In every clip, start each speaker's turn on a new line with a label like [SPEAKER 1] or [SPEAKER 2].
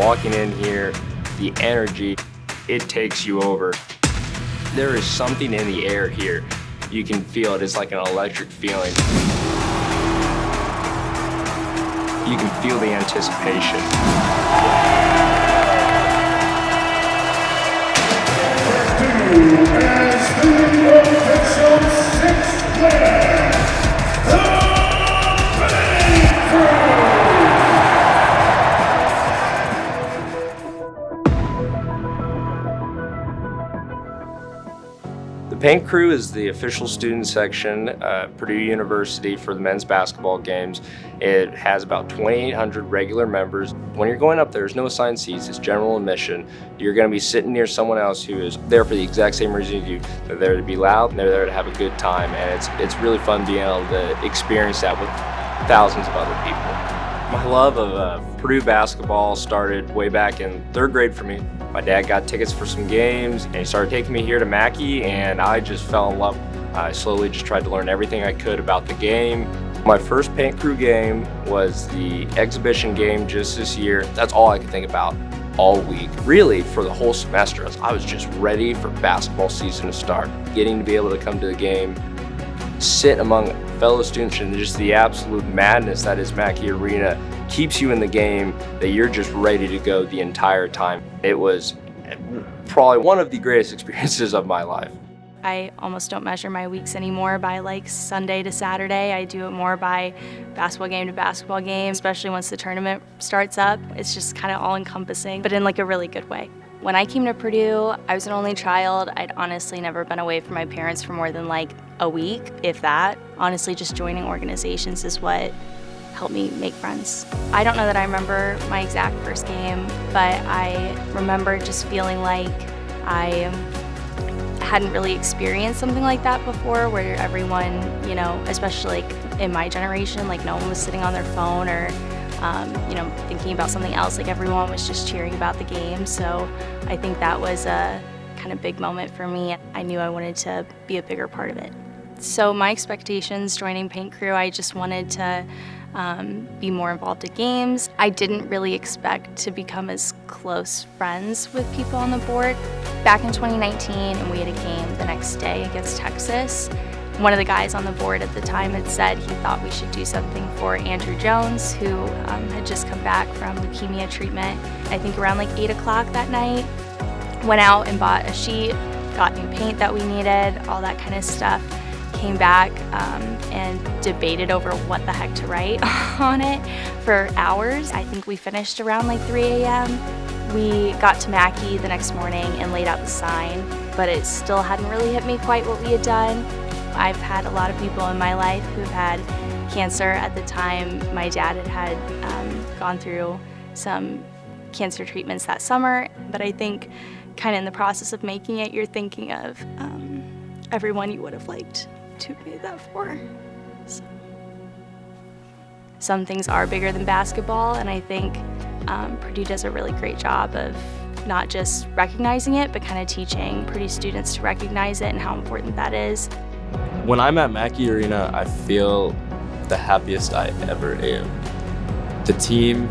[SPEAKER 1] walking in here, the energy, it takes you over. There is something in the air here. You can feel it, it's like an electric feeling. You can feel the anticipation.
[SPEAKER 2] Paint Crew
[SPEAKER 1] is the official student section at Purdue University for the men's basketball games. It has about 2,800 regular members. When you're going up there, there's no assigned seats, it's general admission. You're gonna be sitting near someone else who is there for the exact same reason you. They're there to be loud, they're there to have a good time, and it's, it's really fun being able to experience that with thousands of other people. My love of uh, Purdue basketball started way back in third grade for me. My dad got tickets for some games and he started taking me here to Mackey and I just fell in love. I slowly just tried to learn everything I could about the game. My first paint crew game was the exhibition game just this year. That's all I could think about all week. Really, for the whole semester, I was just ready for basketball season to start. Getting to be able to come to the game, sit among fellow students and just the absolute madness that is Mackey Arena keeps you in the game that you're just ready to go the entire time. It was probably one of the greatest experiences of my life.
[SPEAKER 3] I almost don't measure my weeks anymore by like Sunday to Saturday. I do it more by basketball game to basketball game, especially once the tournament starts up. It's just kind of all encompassing, but in like a really good way. When I came to Purdue, I was an only child. I'd honestly never been away from my parents for more than like a week, if that. Honestly, just joining organizations is what helped me make friends. I don't know that I remember my exact first game, but I remember just feeling like I hadn't really experienced something like that before where everyone, you know, especially like in my generation, like no one was sitting on their phone or um, you know, thinking about something else. Like everyone was just cheering about the game. So I think that was a kind of big moment for me. I knew I wanted to be a bigger part of it. So my expectations joining Paint Crew, I just wanted to um, be more involved in games. I didn't really expect to become as close friends with people on the board. Back in 2019, and we had a game the next day against Texas, one of the guys on the board at the time had said he thought we should do something for Andrew Jones, who um, had just come back from leukemia treatment. I think around like 8 o'clock that night, went out and bought a sheet, got new paint that we needed, all that kind of stuff. Came back um, and debated over what the heck to write on it for hours. I think we finished around like 3 a.m. We got to Mackey the next morning and laid out the sign, but it still hadn't really hit me quite what we had done. I've had a lot of people in my life who've had cancer. At the time, my dad had, had um, gone through some cancer treatments that summer, but I think kind of in the process of making it, you're thinking of um, everyone you would have liked to pay that for. So. Some things are bigger than basketball, and I think um, Purdue does a really great job of not just recognizing it, but kind of teaching Purdue students to recognize it and how important that is.
[SPEAKER 4] When I'm at Mackey Arena, I feel the happiest I ever am. The team,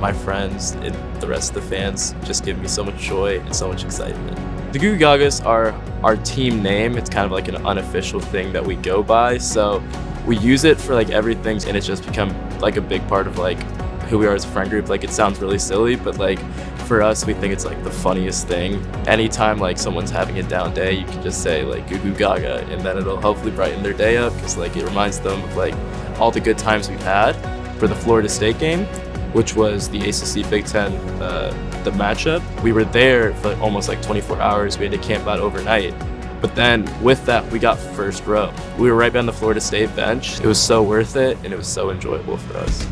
[SPEAKER 4] my friends, and the rest of the fans just give me so much joy and so much excitement. The Goo Gagas are our team name. It's kind of like an unofficial thing that we go by. So we use it for like everything and it's just become like a big part of like who we are as a friend group. Like it sounds really silly, but like for us, we think it's like the funniest thing. Anytime like someone's having a down day, you can just say like goo goo gaga and then it'll hopefully brighten their day up because like it reminds them of like all the good times we've had. For the Florida State game, which was the ACC Big Ten, uh, the matchup, we were there for almost like 24 hours. We had to camp out overnight. But then with that, we got first row. We were right behind the Florida State bench. It was so worth it and it was so enjoyable for us.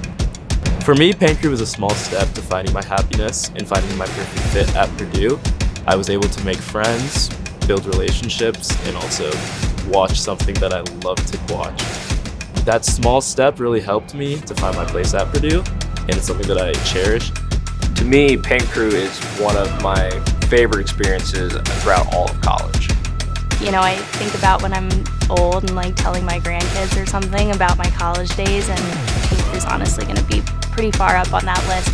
[SPEAKER 4] For me, Paint Crew was a small step to finding my happiness and finding my perfect fit at Purdue. I was able to make friends, build relationships, and also watch something that I love to watch. That small step really helped me to find my place at Purdue, and it's something that I cherish.
[SPEAKER 1] To me, Paint Crew is one of my favorite experiences throughout all of college
[SPEAKER 3] you know, I think about when I'm old and like telling my grandkids or something about my college days, and Keith is honestly going to be pretty far up on that list.